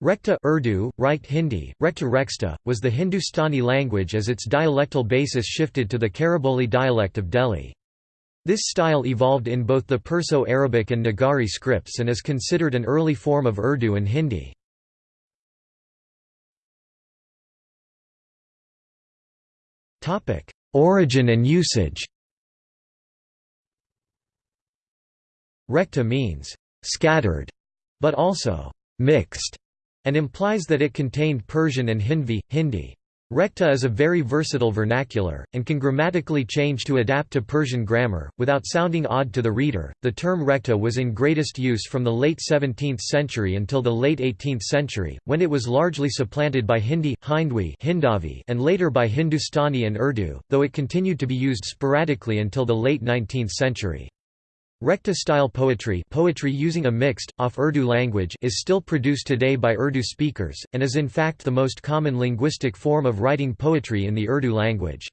Rekhta Urdu, Reicht Hindi, Rekhta Rexta, was the Hindustani language as its dialectal basis shifted to the Khariboli dialect of Delhi. This style evolved in both the Perso-Arabic and Nagari scripts and is considered an early form of Urdu and Hindi. Origin and usage Rekhta means «scattered», but also «mixed» and implies that it contained Persian and Hindvi, Hindi. Rekhta is a very versatile vernacular, and can grammatically change to adapt to Persian grammar, without sounding odd to the reader. The term rekhta was in greatest use from the late 17th century until the late 18th century, when it was largely supplanted by Hindi, Hindwi Hindavi, and later by Hindustani and Urdu, though it continued to be used sporadically until the late 19th century. Rekhta-style poetry poetry using a mixed, off-Urdu language is still produced today by Urdu speakers, and is in fact the most common linguistic form of writing poetry in the Urdu language.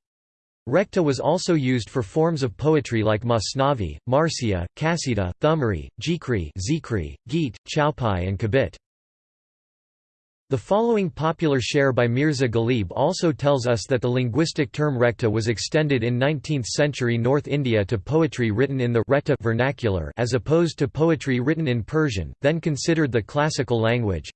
Rekhta was also used for forms of poetry like Masnavi, Marsiya, Kasida, Thumri, Jikri, Zikri, Geet, Chaupai and Kabit. The following popular sher by Mirza Ghalib also tells us that the linguistic term rekhta was extended in 19th-century North India to poetry written in the rekhta vernacular as opposed to poetry written in Persian, then considered the classical language.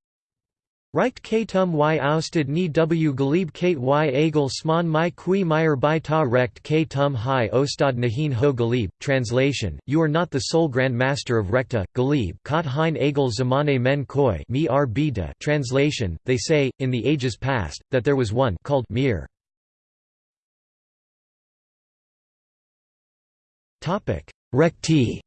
Reicht k tum y ousted ni w galib kate y agel sman my qui meyer by ta recht k tum hi ostad nahin ho galib. Translation, You are not the sole Grand Master of Rekhta, Ghalib kot hein agel zamane men koi mi ar bida. Translation, They say, in the ages past, that there was one called Mir. Rekhti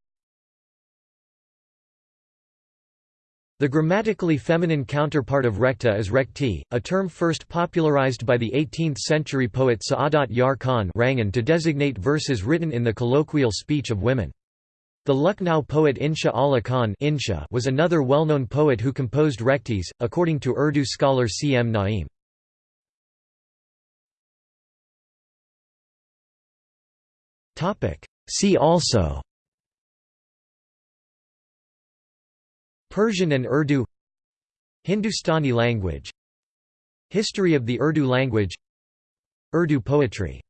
The grammatically feminine counterpart of rekhta is rekhti, a term first popularized by the 18th-century poet Saadat Yar Khan to designate verses written in the colloquial speech of women. The Lucknow poet Insha Allah Khan Insha was another well-known poet who composed rekhtis, according to Urdu scholar C. M. Naim. See also Persian and Urdu Hindustani language History of the Urdu language Urdu poetry